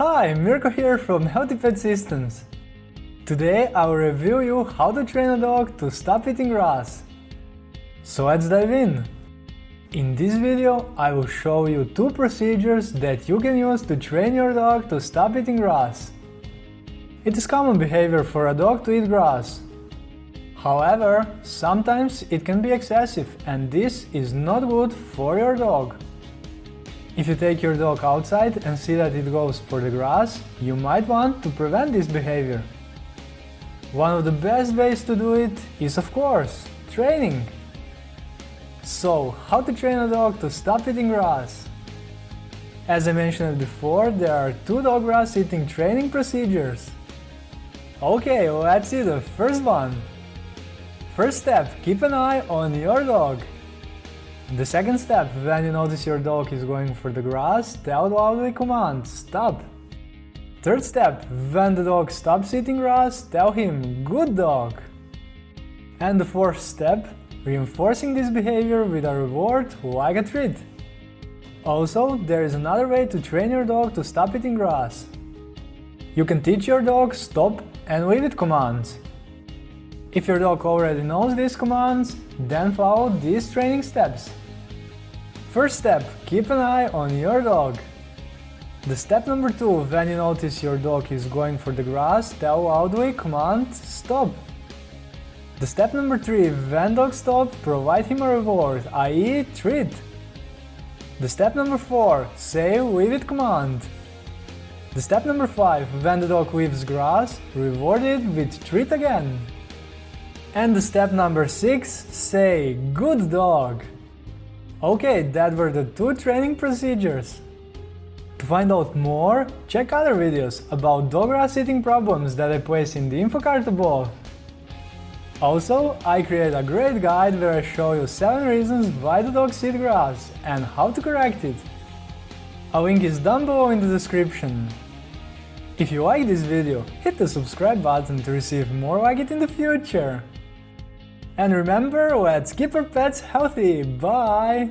Hi, Mirko here from Healthy Pet Systems. Today I will review you how to train a dog to stop eating grass. So let's dive in. In this video I will show you two procedures that you can use to train your dog to stop eating grass. It is common behavior for a dog to eat grass. However, sometimes it can be excessive and this is not good for your dog. If you take your dog outside and see that it goes for the grass, you might want to prevent this behavior. One of the best ways to do it is of course, training. So, how to train a dog to stop eating grass? As I mentioned before, there are two dog grass eating training procedures. Okay, let's see the first one. First step, keep an eye on your dog. The second step, when you notice your dog is going for the grass, tell loudly command, stop. Third step, when the dog stops eating grass, tell him, good dog. And the fourth step, reinforcing this behavior with a reward like a treat. Also, there is another way to train your dog to stop eating grass. You can teach your dog stop and leave it commands. If your dog already knows these commands, then follow these training steps. First step, keep an eye on your dog. The step number 2, when you notice your dog is going for the grass, tell loudly command stop. The step number 3, when dog stop, provide him a reward, i.e. treat. The step number 4, say leave it command. The step number 5, when the dog leaves grass, reward it with treat again. And the step number 6, say good dog. Okay, that were the two training procedures. To find out more, check other videos about dog grass eating problems that I place in the info card above. Also, I create a great guide where I show you 7 reasons why the dogs eat grass and how to correct it. A link is down below in the description. If you like this video, hit the subscribe button to receive more like it in the future. And remember, let's keep our pets healthy. Bye!